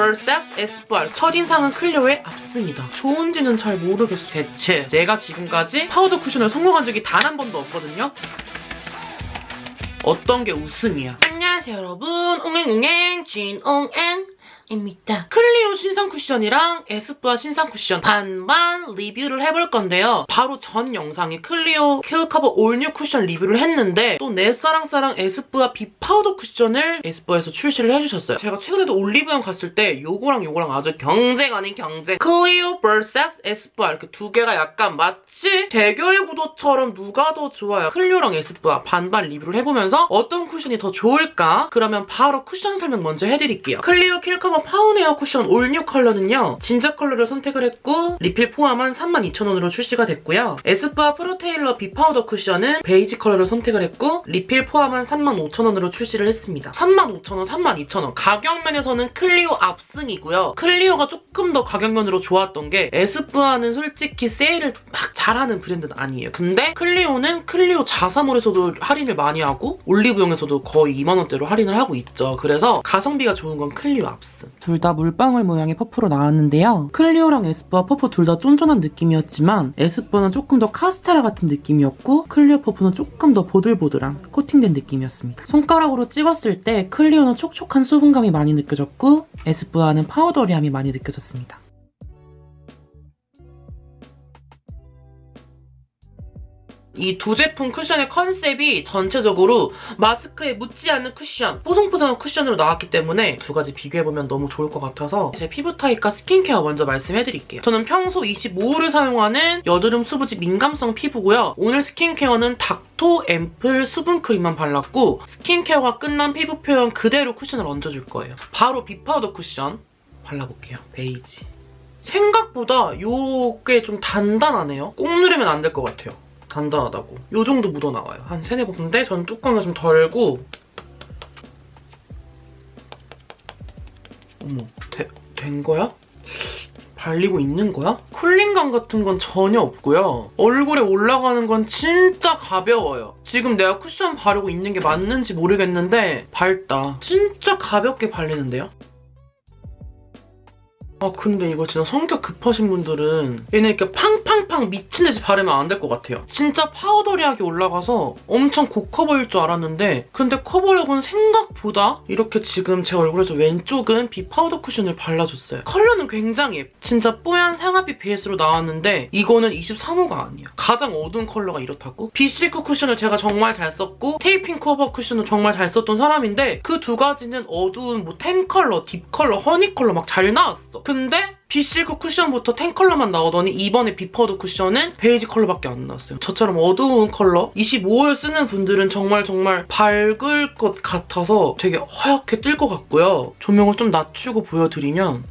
vs 에스쁘아 첫인상은 클리오의 압승입니다. 좋은지는 잘 모르겠어 대체 제가 지금까지 파우더 쿠션을 성공한 적이 단 한 번도 없거든요. 어떤 게 웃음이야. 안녕하세요 여러분 옹행옹행 진옹행 입니다. 클리오 신상 쿠션이랑 에스쁘아 신상 쿠션 반반 리뷰를 해볼 건데요. 바로 전 영상에 클리오 킬커버 all new 쿠션 리뷰를 했는데 또 내 사랑사랑 에스쁘아 비 파우더 쿠션을 에스쁘아에서 출시를 해주셨어요. 제가 최근에도 올리브영 갔을 때 요거랑 요거랑 아주 경쟁 아닌 경쟁 클리오 vs 에스쁘아 이렇게 두 개가 약간 마치 대결 구도처럼 누가 더 좋아요. 클리오랑 에스쁘아 반반 리뷰를 해보면서 어떤 쿠션이 더 좋을까? 그러면 바로 쿠션 설명 먼저 해드릴게요. 클리오 킬커버 파운웨어 쿠션 all new 컬러는요. 진저 컬러를 선택을 했고 리필 포함한 32,000원으로 출시가 됐고요. 에스쁘아 프로테일러 비파우더 쿠션은 베이지 컬러를 선택을 했고 리필 포함한 35,000원으로 출시를 했습니다. 35,000원, 32,000원 가격 면에서는 클리오 압승이고요. 클리오가 조금 더 가격 면으로 좋았던 게 에스쁘아는 솔직히 세일을 막 잘하는 브랜드는 아니에요. 근데 클리오는 클리오 자사몰에서도 할인을 많이 하고 올리브영에서도 거의 2만원대로 할인을 하고 있죠. 그래서 가성비가 좋은 건 클리오 압승. 둘 다 물방울 모양의 퍼프로 나왔는데요. 클리오랑 에스쁘아 퍼프 둘 다 쫀쫀한 느낌이었지만 에스쁘아는 조금 더 카스테라 같은 느낌이었고 클리오 퍼프는 조금 더 보들보들한 코팅된 느낌이었습니다. 손가락으로 찍었을 때 클리오는 촉촉한 수분감이 많이 느껴졌고 에스쁘아는 powdery함이 많이 느껴졌습니다. 이 두 제품 쿠션의 컨셉이 전체적으로 마스크에 묻지 않는 쿠션, 뽀송뽀송한 쿠션으로 나왔기 때문에 두 가지 비교해보면 너무 좋을 것 같아서 제 피부 타입과 스킨케어 먼저 말씀해드릴게요. 저는 평소 25호를 사용하는 여드름 수부지 민감성 피부고요. 오늘 스킨케어는 닥토 앰플 수분크림만 발랐고 스킨케어가 끝난 피부 표현 그대로 쿠션을 얹어줄 거예요. 바로 비파우더 쿠션 발라볼게요. 베이지. 생각보다 요게 좀 단단하네요. 꾹 누르면 안 될 것 같아요. 단단하다고. 요 정도 묻어나와요. 한 세네 번인데 전 뚜껑을 좀 덜고 어머, 되, 된 거야? 발리고 있는 거야? cooling감 같은 건 전혀 없고요. 얼굴에 올라가는 건 진짜 가벼워요. 지금 내가 쿠션 바르고 있는 게 맞는지 모르겠는데 밝다. 진짜 가볍게 발리는데요? 아 근데 이거 진짜 성격 급하신 분들은 얘는 이렇게 팡팡팡 미친 듯이 바르면 안 될 것 같아요. 진짜 powdery하게 올라가서 엄청 고커버일 줄 알았는데 근데 커버력은 생각보다 이렇게 지금 제 얼굴에서 왼쪽은 비파우더 쿠션을 발라줬어요. 컬러는 굉장히 예뻐. 진짜 뽀얀 상아빛 베이스로 나왔는데 이거는 23호가 아니야. 가장 어두운 컬러가 이렇다고? 비실크 쿠션을 제가 정말 잘 썼고 테이핑 커버 쿠션을 정말 잘 썼던 사람인데 그 두 가지는 어두운 뭐 tan 컬러, deep 컬러, honey 컬러 막 잘 나왔어. 근데 비실크 쿠션부터 tan 컬러만 나오더니 이번에 비파우더 쿠션은 베이지 컬러밖에 안 나왔어요. 저처럼 어두운 컬러 25호를 쓰는 분들은 정말 정말 밝을 것 같아서 되게 하얗게 뜰 것 같고요. 조명을 좀 낮추고 보여드리면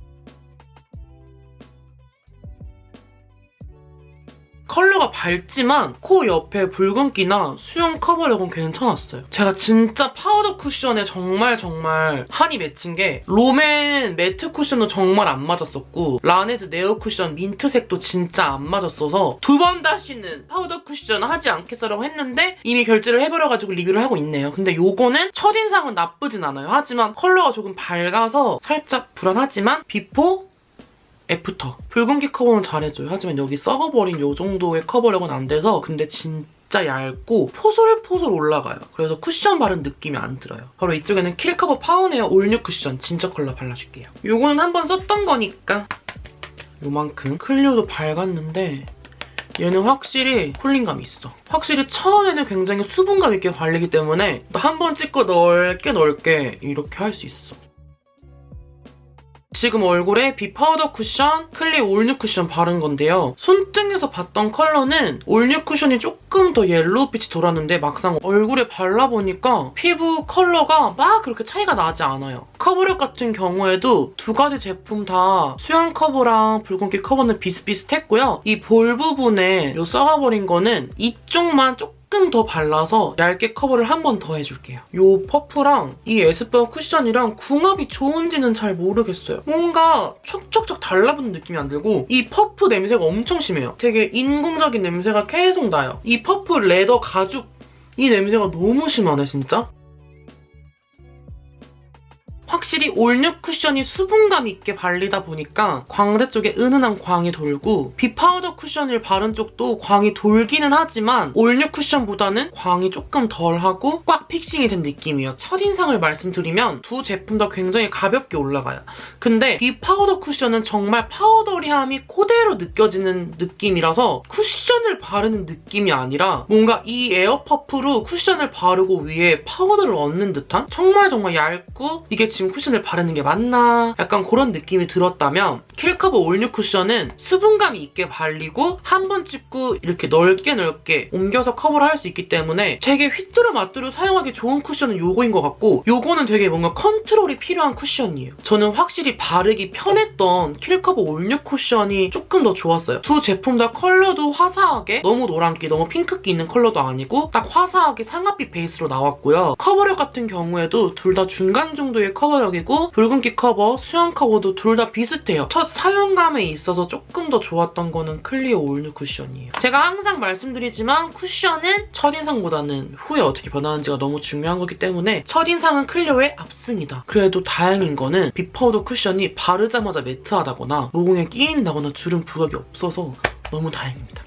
컬러가 밝지만 코 옆에 붉은기나 수염 커버력은 괜찮았어요. 제가 진짜 파우더 쿠션에 정말 정말 한이 맺힌 게 롬앤 매트 쿠션도 정말 안 맞았었고 라네즈 네오 쿠션 민트색도 진짜 안 맞았어서 두 번 다시는 파우더 쿠션 하지 않겠어라고 했는데 이미 결제를 해버려가지고 리뷰를 하고 있네요. 근데 요거는 첫인상은 나쁘진 않아요. 하지만 컬러가 조금 밝아서 살짝 불안하지만 before after. 붉은기 커버는 잘해줘요. 하지만 여기 썩어버린 이 정도의 커버력은 안 돼서 근데 진짜 얇고 포솔포솔 올라가요. 그래서 쿠션 바른 느낌이 안 들어요. 바로 이쪽에는 킬커버 파운웨어 all new 쿠션 진저 컬러 발라줄게요. 이거는 한번 썼던 거니까 요만큼. 클리오도 밝았는데 얘는 확실히 cooling감이 있어. 확실히 처음에는 굉장히 수분감 있게 발리기 때문에 한 번 찍고 넓게 넓게 이렇게 할 수 있어. 지금 얼굴에 비파우더 쿠션, 클리오 올뉴 쿠션 바른 건데요. 손등에서 봤던 컬러는 올뉴 쿠션이 조금 더 옐로우빛이 돌았는데 막상 얼굴에 발라보니까 피부 컬러가 막 그렇게 차이가 나지 않아요. 커버력 같은 경우에도 두 가지 제품 다 수염 커버랑 붉은기 커버는 비슷비슷했고요. 이 볼 부분에 이 썩어버린 거는 이쪽만 조금 조금 더 발라서 얇게 커버를 한 번 더 해줄게요. 이 퍼프랑 이 에스쁘아 쿠션이랑 궁합이 좋은지는 잘 모르겠어요. 뭔가 촉촉촉 달라붙는 느낌이 안 들고 이 퍼프 냄새가 엄청 심해요. 되게 인공적인 냄새가 계속 나요. 이 퍼프 leather 가죽 이 냄새가 너무 심하네 진짜. 확실히 올뉴 쿠션이 수분감 있게 발리다 보니까 광대 쪽에 은은한 광이 돌고 비파우더 쿠션을 바른 쪽도 광이 돌기는 하지만 올뉴 쿠션보다는 광이 조금 덜하고 꽉 fixing이 된 느낌이에요. 첫인상을 말씀드리면 두 제품 다 굉장히 가볍게 올라가요. 근데 비파우더 쿠션은 정말 powdery함이 그대로 느껴지는 느낌이라서 쿠션을 바르는 느낌이 아니라 뭔가 이 에어퍼프로 쿠션을 바르고 위에 파우더를 얹는 듯한 정말 정말 얇고 이게 지금 쿠션을 바르는 게 맞나 약간 그런 느낌이 들었다면 킬커버 올뉴 쿠션은 수분감이 있게 발리고 한 번 찍고 이렇게 넓게 넓게 옮겨서 커버를 할 수 있기 때문에 되게 휘뚜루 마뚜루 사용하기 좋은 쿠션은 요거인 것 같고 요거는 되게 뭔가 컨트롤이 필요한 쿠션이에요. 저는 확실히 바르기 편했던 킬커버 올뉴 쿠션이 조금 더 좋았어요. 두 제품 다 컬러도 화사하게 너무 노란기, 너무 핑크기 있는 컬러도 아니고 딱 화사하게 상아빛 베이스로 나왔고요. 커버력 같은 경우에도 둘 다 중간 정도의 커버력이고 붉은기 커버, 수염 커버도 둘 다 비슷해요. 첫 사용감에 있어서 조금 더 좋았던 거는 클리오 올뉴 쿠션이에요. 제가 항상 말씀드리지만 쿠션은 첫인상보다는 후에 어떻게 변하는지가 너무 중요한 거기 때문에 첫인상은 클리오의 압승이다. 그래도 다행인 거는 비파우더 쿠션이 바르자마자 매트하다거나 모공에 끼인다거나 주름 부각이 없어서 너무 다행입니다.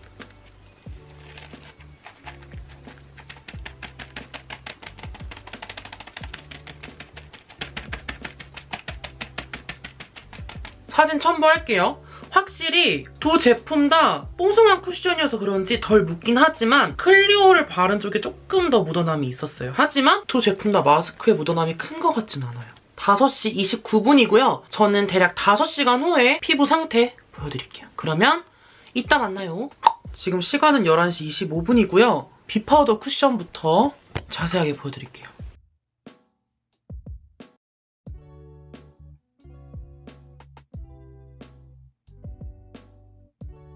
사진 첨부할게요. 확실히 두 제품 다 뽀송한 쿠션이어서 그런지 덜 묻긴 하지만 클리오를 바른 쪽에 조금 더 묻어남이 있었어요. 하지만 두 제품 다 마스크에 묻어남이 큰 것 같진 않아요. 5시 29분이고요. 저는 대략 5시간 후에 피부 상태 보여드릴게요. 그러면 이따 만나요. 지금 시간은 11시 25분이고요. 비파우더 쿠션부터 자세하게 보여드릴게요.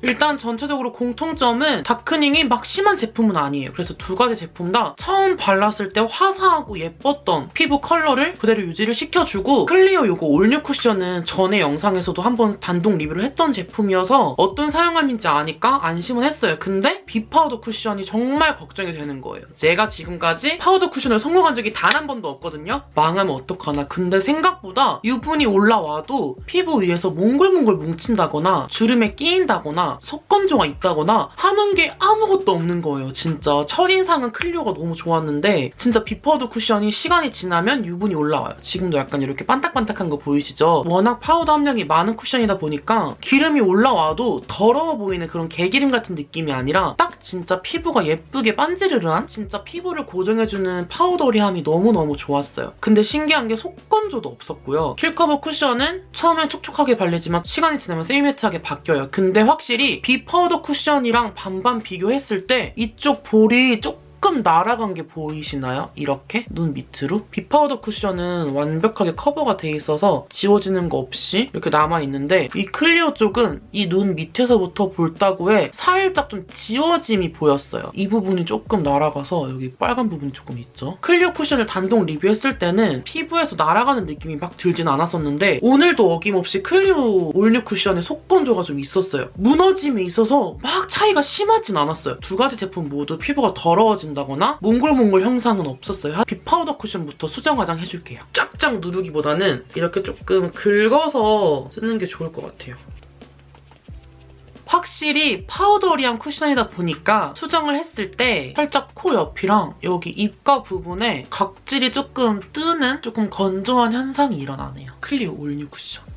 일단 전체적으로 공통점은 darkening이 막 심한 제품은 아니에요. 그래서 두 가지 제품 다 처음 발랐을 때 화사하고 예뻤던 피부 컬러를 그대로 유지를 시켜주고 클리오 요거 올뉴 쿠션은 전에 영상에서도 한번 단독 리뷰를 했던 제품이어서 어떤 사용감인지 아니까 안심은 했어요. 근데 비파우더 쿠션이 정말 걱정이 되는 거예요. 제가 지금까지 파우더 쿠션을 성공한 적이 단 한 번도 없거든요. 망하면 어떡하나. 근데 생각보다 유분이 올라와도 피부 위에서 몽글몽글 뭉친다거나 주름에 끼인다거나 속건조가 있다거나 하는 게 아무것도 없는 거예요, 진짜. 첫인상은 클리오가 너무 좋았는데 진짜 비파우더 쿠션이 시간이 지나면 유분이 올라와요. 지금도 약간 이렇게 반딱반딱한 거 보이시죠? 워낙 파우더 함량이 많은 쿠션이다 보니까 기름이 올라와도 더러워 보이는 그런 개기름 같은 느낌이 아니라 딱 진짜 피부가 예쁘게 반지르르한 진짜 피부를 고정해주는 powdery함이 너무너무 좋았어요. 근데 신기한 게 속건조도 없었고요. 킬커버 쿠션은 처음엔 촉촉하게 발리지만 시간이 지나면 semi matte하게 바뀌어요. 근데 확실히 비파우더 쿠션이랑 반반 비교했을 때 이쪽 볼이 조금 날아간 게 보이시나요? 이렇게 눈 밑으로 비파우더 쿠션은 완벽하게 커버가 돼 있어서 지워지는 거 없이 이렇게 남아있는데 이 클리오 쪽은 이 눈 밑에서부터 볼따구에 살짝 좀 지워짐이 보였어요. 이 부분이 조금 날아가서 여기 빨간 부분이 조금 있죠. 클리오 쿠션을 단독 리뷰했을 때는 피부에서 날아가는 느낌이 막 들진 않았었는데 오늘도 어김없이 클리오 올뉴 쿠션의 속건조가 좀 있었어요. 무너짐이 있어서 막 차이가 심하진 않았어요. 두 가지 제품 모두 피부가 더러워진다거나 몽글몽글 현상은 없었어요. 비파우더 쿠션부터 수정 화장 해줄게요. 쫙쫙 누르기보다는 이렇게 조금 긁어서 쓰는 게 좋을 것 같아요. 확실히 powdery한 쿠션이다 보니까 수정을 했을 때 살짝 코 옆이랑 여기 입가 부분에 각질이 조금 뜨는 조금 건조한 현상이 일어나네요. 클리오 올뉴 쿠션.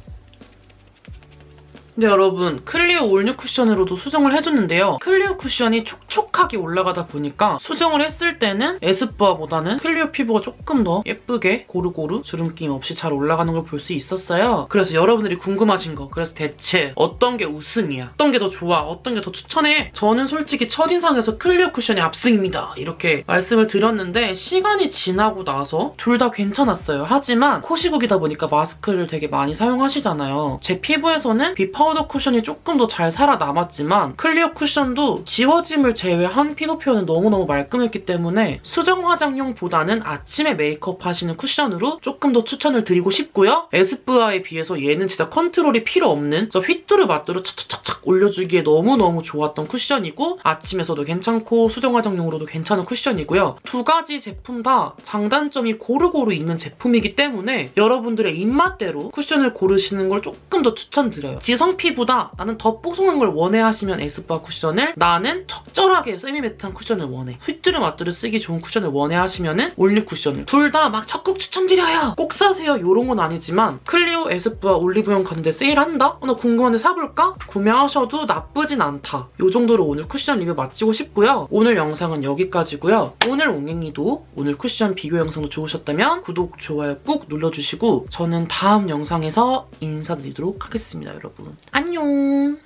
네 여러분 클리오 올뉴 쿠션으로도 수정을 해줬는데요. 클리오 쿠션이 촉촉하게 올라가다 보니까 수정을 했을 때는 에스쁘아보다는 클리오 피부가 조금 더 예쁘게 고루고루 주름낌 없이 잘 올라가는 걸 볼 수 있었어요. 그래서 여러분들이 궁금하신 거 그래서 대체 어떤 게 우승이야? 어떤 게 더 좋아? 어떤 게 더 추천해? 저는 솔직히 첫인상에서 클리오 쿠션이 압승입니다. 이렇게 말씀을 드렸는데 시간이 지나고 나서 둘 다 괜찮았어요. 하지만 코 시국이다 보니까 마스크를 되게 많이 사용하시잖아요. 제 피부에서는 비파우더 쿠션이 조금 더 잘 살아남았지만 클리오 쿠션도 지워짐을 제외한 피부 표현은 너무너무 말끔했기 때문에 수정 화장용보다는 아침에 메이크업 하시는 쿠션으로 조금 더 추천을 드리고 싶고요. 에스쁘아에 비해서 얘는 진짜 컨트롤이 필요 없는 저 휘뚜루 마뚜루 착착착착 올려주기에 너무너무 좋았던 쿠션이고 아침에서도 괜찮고 수정 화장용으로도 괜찮은 쿠션이고요. 두 가지 제품 다 장단점이 고루고루 있는 제품이기 때문에 여러분들의 입맛대로 쿠션을 고르시는 걸 조금 더 추천드려요. 지성 피부다 나는 더 뽀송한 걸 원해 하시면 에스쁘아 쿠션을 나는 적절하게 semi-matte한 쿠션을 원해. 휘뚜루 마뚜루 쓰기 좋은 쿠션을 원해 하시면 은 올리 쿠션을 둘 다 막 적극 추천드려요. 꼭 사세요. 요런 건 아니지만 클리오 에스쁘아 올리브영 가는데 세일한다? 어, 나 궁금한데 사볼까? 구매하셔도 나쁘진 않다. 요 정도로 오늘 쿠션 리뷰 마치고 싶고요. 오늘 영상은 여기까지고요. 오늘 옹행이도 오늘 쿠션 비교 영상도 좋으셨다면 구독, 좋아요 꾹 눌러주시고 저는 다음 영상에서 인사드리도록 하겠습니다, 여러분. 안녕!